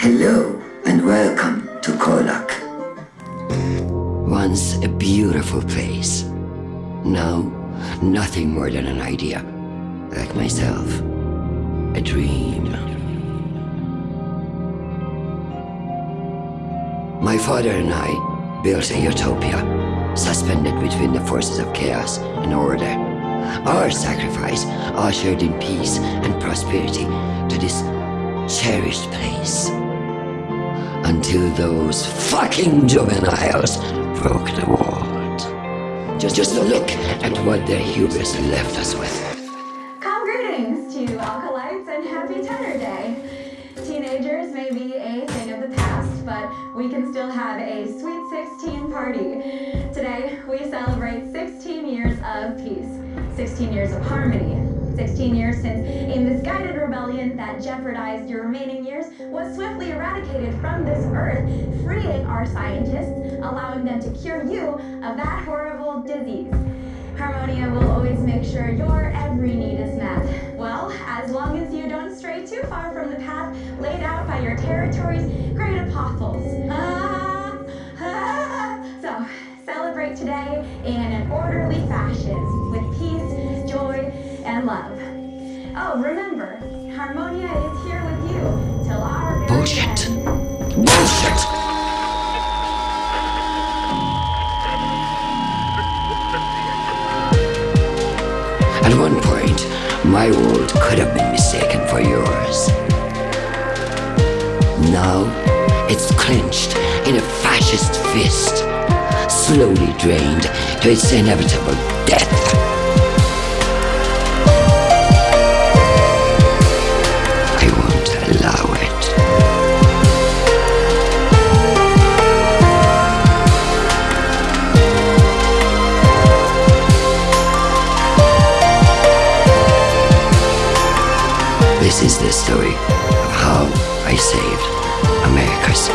Hello and welcome to Kolak. Once a beautiful place. Now, nothing more than an idea. Like myself. A dream. My father and I built a utopia, suspended between the forces of chaos and order. Our sacrifice ushered in peace and prosperity to this cherished place. Until those fucking juveniles broke the world. Just, just look at what their hubris left us with. Calm greetings to Alkalites and Happy Tenor Day. Teenagers may be a thing of the past, but we can still have a sweet 16 party. Today, we celebrate 16 years of peace, 16 years of harmony, 16 years since a misguided rebellion that jeopardized your remaining years was swiftly eradicated from this earth, freeing our scientists, allowing them to cure you of that horrible disease. Harmonia will always make sure your every need is met. Well, as long as you don't stray too far from the path laid out by your territory's great apostles. And love. Oh, remember, Harmonia is here with you till our Bullshit. end. Bullshit! At one point, my world could have been mistaken for yours. Now, it's clenched in a fascist fist, slowly drained to its inevitable death. This is the story of how I saved America's